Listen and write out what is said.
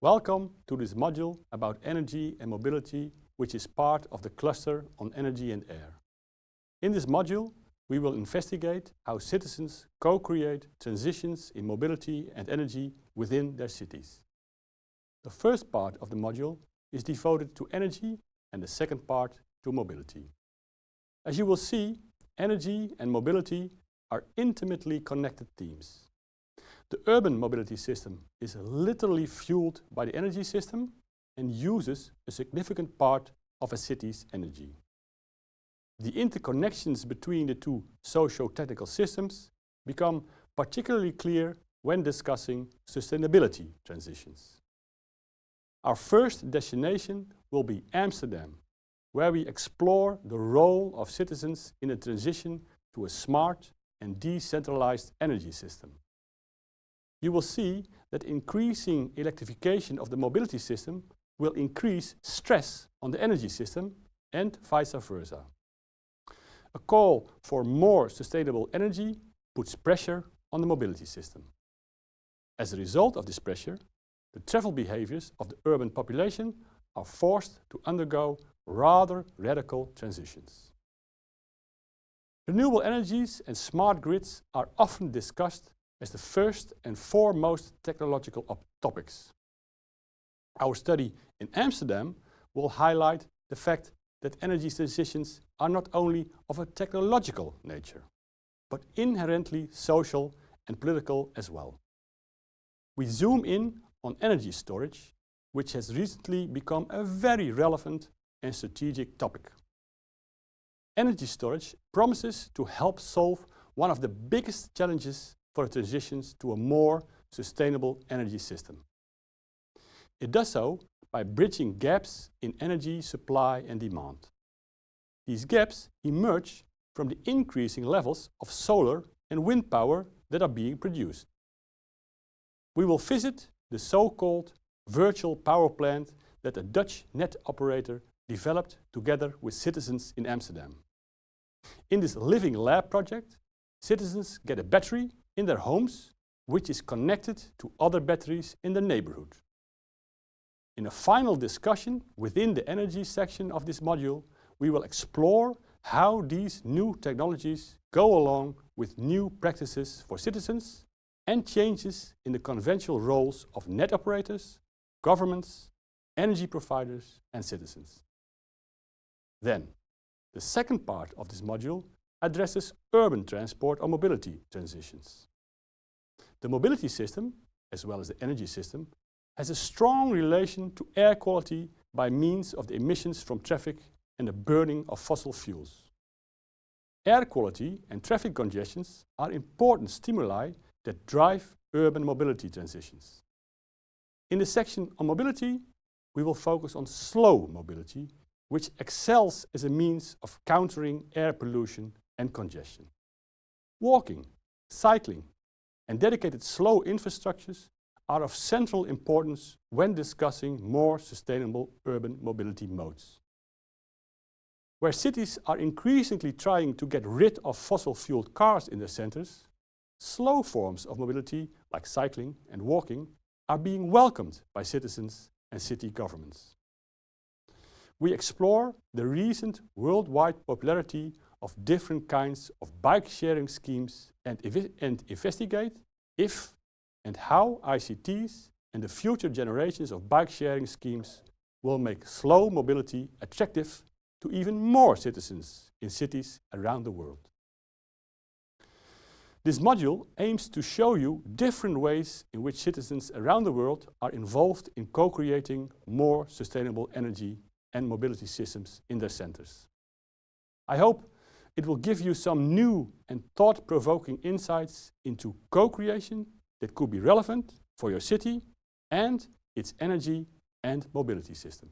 Welcome to this module about energy and mobility, which is part of the cluster on energy and air. In this module, we will investigate how citizens co-create transitions in mobility and energy within their cities. The first part of the module is devoted to energy and the second part to mobility. As you will see, energy and mobility are intimately connected themes. The urban mobility system is literally fueled by the energy system and uses a significant part of a city's energy. The interconnections between the two socio-technical systems become particularly clear when discussing sustainability transitions. Our first destination will be Amsterdam, where we explore the role of citizens in a transition to a smart and decentralized energy system. You will see that increasing electrification of the mobility system will increase stress on the energy system and vice versa. A call for more sustainable energy puts pressure on the mobility system. As a result of this pressure, the travel behaviors of the urban population are forced to undergo rather radical transitions. Renewable energies and smart grids are often discussed as the first and foremost technological topics. Our study in Amsterdam will highlight the fact that energy transitions are not only of a technological nature, but inherently social and political as well. We zoom in on energy storage, which has recently become a very relevant and strategic topic. Energy storage promises to help solve one of the biggest challenges for transitions to a more sustainable energy system. It does so by bridging gaps in energy supply and demand. These gaps emerge from the increasing levels of solar and wind power that are being produced. We will visit the so-called virtual power plant that a Dutch net operator developed together with citizens in Amsterdam. In this living lab project, citizens get a battery in their homes which is connected to other batteries in the neighborhood. In a final discussion within the energy section of this module, we will explore how these new technologies go along with new practices for citizens and changes in the conventional roles of net operators, governments, energy providers and citizens. Then, the second part of this module addresses urban transport or mobility transitions. The mobility system, as well as the energy system, has a strong relation to air quality by means of the emissions from traffic and the burning of fossil fuels. Air quality and traffic congestions are important stimuli that drive urban mobility transitions. In the section on mobility, we will focus on slow mobility, which excels as a means of countering air pollution and congestion. Walking, cycling and dedicated slow infrastructures are of central importance when discussing more sustainable urban mobility modes. Where cities are increasingly trying to get rid of fossil-fueled cars in their centers, slow forms of mobility like cycling and walking are being welcomed by citizens and city governments. We explore the recent worldwide popularity of different kinds of bike-sharing schemes and, and investigate if and how ICTs and the future generations of bike-sharing schemes will make slow mobility attractive to even more citizens in cities around the world. This module aims to show you different ways in which citizens around the world are involved in co-creating more sustainable energy and mobility systems in their centers. I hope it will give you some new and thought-provoking insights into co-creation that could be relevant for your city and its energy and mobility system.